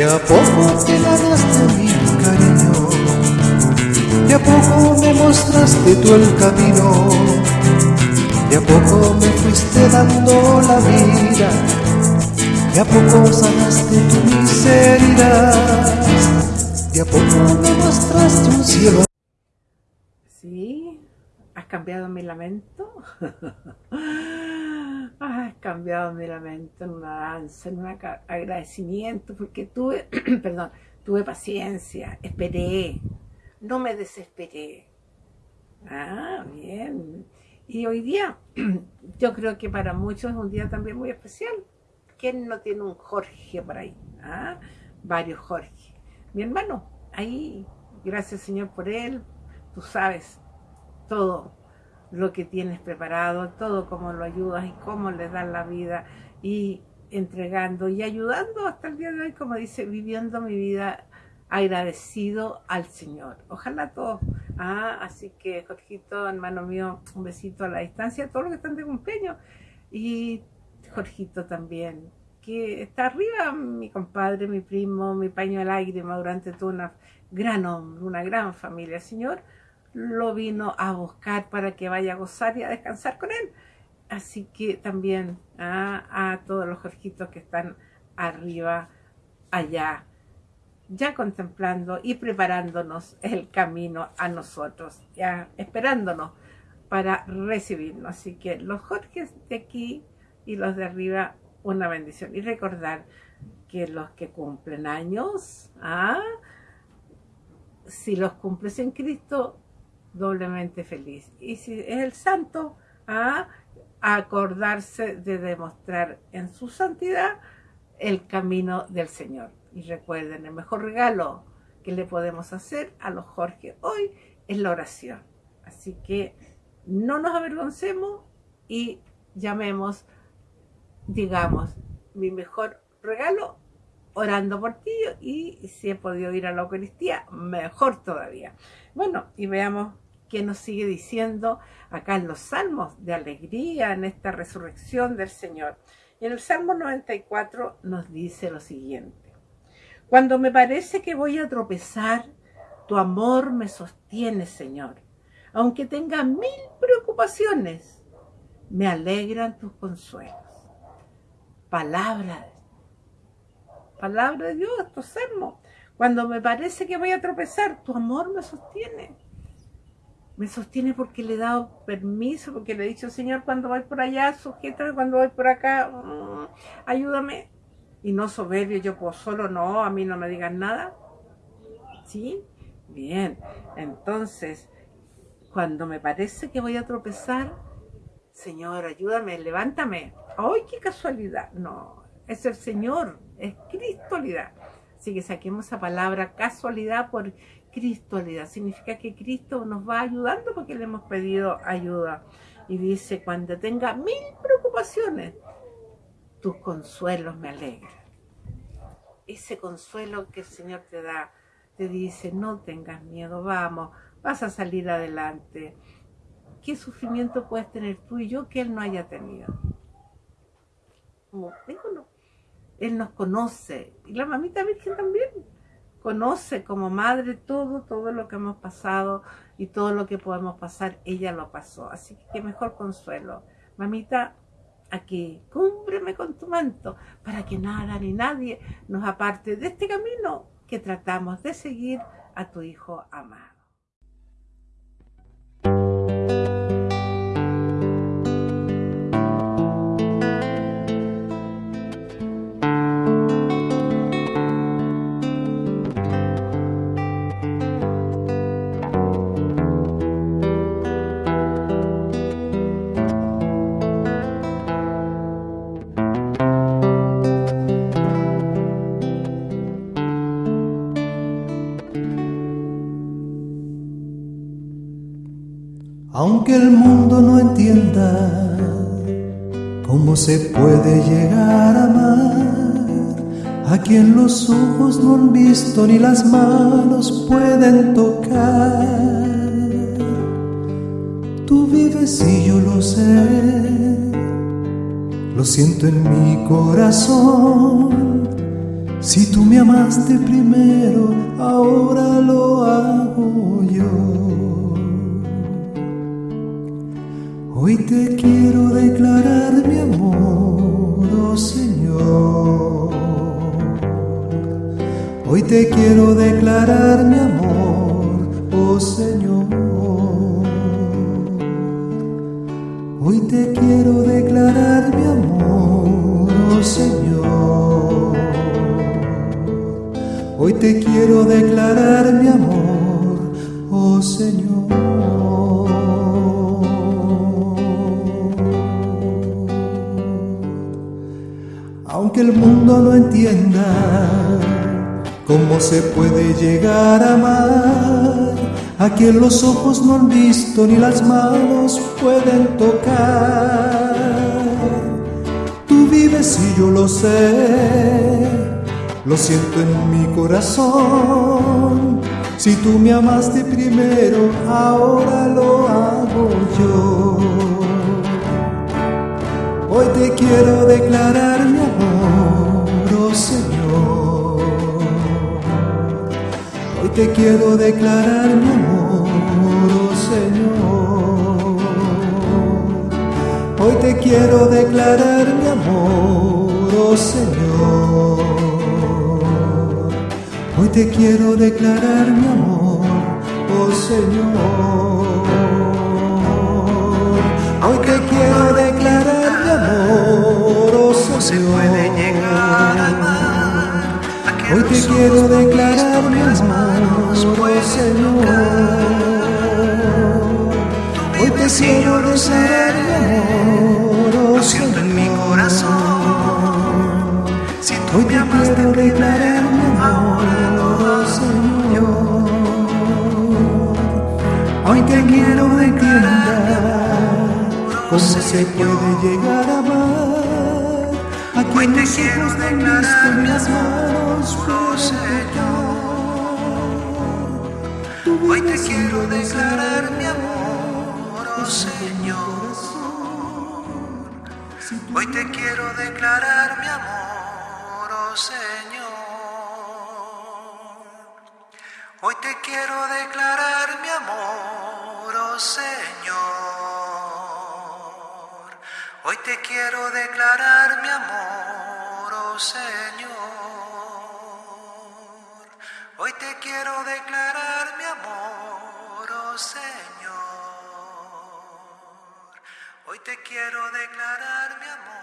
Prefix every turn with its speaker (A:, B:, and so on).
A: De a poco te ganaste mi cariño, de a poco me mostraste tú el camino, de a poco me fuiste dando la vida, de a poco sanaste tu miseria, de a poco me mostraste un cielo.
B: Cambiado mi lamento. Has cambiado mi lamento en una danza, en un agradecimiento, porque tuve, perdón, tuve paciencia, esperé, no me desesperé. Ah, bien. Y hoy día, yo creo que para muchos es un día también muy especial. ¿Quién no tiene un Jorge por ahí? ¿Ah? Varios Jorge. Mi hermano, ahí, gracias Señor por él, tú sabes todo lo que tienes preparado, todo cómo lo ayudas y cómo le das la vida y entregando y ayudando hasta el día de hoy, como dice, viviendo mi vida agradecido al Señor. Ojalá todos. Ah, así que, Jorgito, hermano mío, un besito a la distancia, todos los que están de cumpleaños. Y Jorgito también, que está arriba, mi compadre, mi primo, mi paño de lágrima durante toda una gran hombre, una gran familia. Señor, lo vino a buscar para que vaya a gozar y a descansar con él. Así que también ah, a todos los Jorgitos que están arriba, allá, ya contemplando y preparándonos el camino a nosotros, ya esperándonos para recibirnos. Así que los Jorges de aquí y los de arriba, una bendición. Y recordar que los que cumplen años, ah, si los cumples en Cristo, doblemente feliz. Y si es el santo, a acordarse de demostrar en su santidad el camino del Señor. Y recuerden, el mejor regalo que le podemos hacer a los Jorge hoy es la oración. Así que no nos avergoncemos y llamemos, digamos, mi mejor regalo orando por ti y si he podido ir a la Eucaristía, mejor todavía. Bueno, y veamos qué nos sigue diciendo acá en los salmos de alegría, en esta resurrección del Señor. Y en el Salmo 94 nos dice lo siguiente. Cuando me parece que voy a tropezar, tu amor me sostiene, Señor. Aunque tenga mil preocupaciones, me alegran tus consuelos. Palabra palabra de Dios, estos salmos. Cuando me parece que voy a tropezar, tu amor me sostiene. Me sostiene porque le he dado permiso, porque le he dicho, Señor, cuando voy por allá, sujétame, cuando voy por acá, mm, ayúdame. Y no soberbio, yo puedo solo, no, a mí no me digan nada. ¿Sí? Bien. Entonces, cuando me parece que voy a tropezar, Señor, ayúdame, levántame. ¡Ay, qué casualidad! No, es el Señor, es Cristolidad. Así que saquemos esa palabra casualidad por Cristolidad. Significa que Cristo nos va ayudando porque le hemos pedido ayuda. Y dice, cuando tenga mil preocupaciones, tus consuelos me alegran. Ese consuelo que el Señor te da, te dice, no tengas miedo, vamos, vas a salir adelante. ¿Qué sufrimiento puedes tener tú y yo que Él no haya tenido? Como, él nos conoce. Y la mamita Virgen también conoce como madre todo, todo lo que hemos pasado y todo lo que podemos pasar, ella lo pasó. Así que qué mejor consuelo. Mamita, aquí, cúmbreme con tu manto para que nada ni nadie nos aparte de este camino que tratamos de seguir a tu Hijo amado.
A: Aunque el mundo no entienda cómo se puede llegar a amar a quien los ojos no han visto ni las manos pueden tocar. Tú vives y yo lo sé, lo siento en mi corazón Si tú me amaste primero, ahora lo hago yo. Hoy te quiero declarar mi amor, oh Señor. Hoy te quiero declarar mi amor, oh Señor. Hoy te quiero declarar mi amor, oh Señor. Hoy te quiero declarar mi amor, oh Señor. Aunque el mundo no entienda cómo se puede llegar a amar a quien los ojos no han visto ni las manos pueden tocar. Tú vives y yo lo sé lo siento en mi corazón. Si tú me amaste primero, ahora lo hago yo. Hoy te quiero declarar mi amor, oh Señor. Hoy te quiero declarar mi amor, oh Señor. Hoy te quiero declarar mi amor, oh Señor. Hoy te quiero declarar mi amor, oh Señor. Hoy te quiero declarar Señor. se puede llegar a amar. Hoy te quiero declarar mi amor, oh Señor. Hoy te quiero declarar mi amor, oh Señor. en mi corazón. Hoy te quiero declarar se puede llegar a amar a quien los ojos de Cristo en las manos
C: Hoy te quiero declarar mi amor, oh Señor. Hoy te quiero declarar mi amor, oh Señor. Hoy te quiero declarar mi amor, oh Señor. Hoy te quiero declarar mi amor, oh Señor. Hoy te quiero declarar mi amor, oh Señor. Hoy te quiero declarar mi amor.